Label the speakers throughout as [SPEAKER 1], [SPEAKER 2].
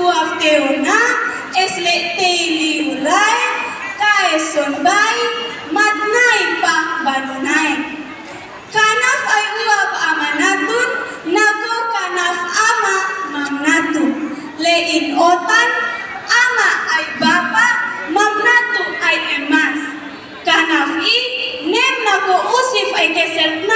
[SPEAKER 1] matatap sintu afteuna es le teili ulay kaeson bay matnay pa banunay kanaf ay uwab amanatun nago kanaf ama mamnatu le in otan ama ay bapa mamnatu ay emas. Kanaf i nem nago usif ay kesel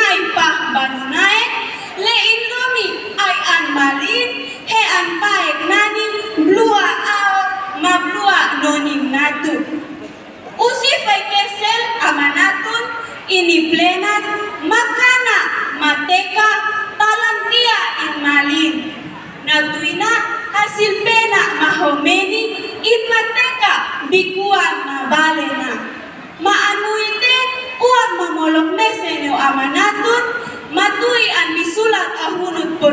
[SPEAKER 1] plenat makana mateka talantia in malin. Natuina hasil pena mahomeni in mateka bikuan mabalena. Maanuite